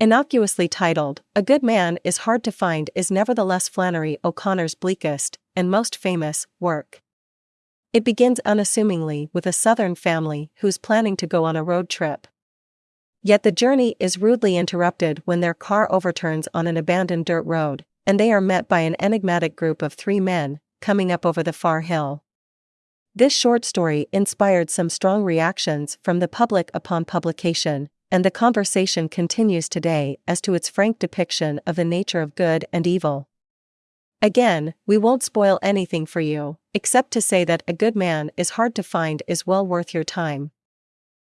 Innocuously titled, A Good Man is Hard to Find is nevertheless Flannery O'Connor's bleakest, and most famous, work. It begins unassumingly with a southern family who's planning to go on a road trip. Yet the journey is rudely interrupted when their car overturns on an abandoned dirt road, and they are met by an enigmatic group of three men, coming up over the far hill. This short story inspired some strong reactions from the public upon publication, and the conversation continues today as to its frank depiction of the nature of good and evil. Again, we won't spoil anything for you, except to say that a good man is hard to find is well worth your time.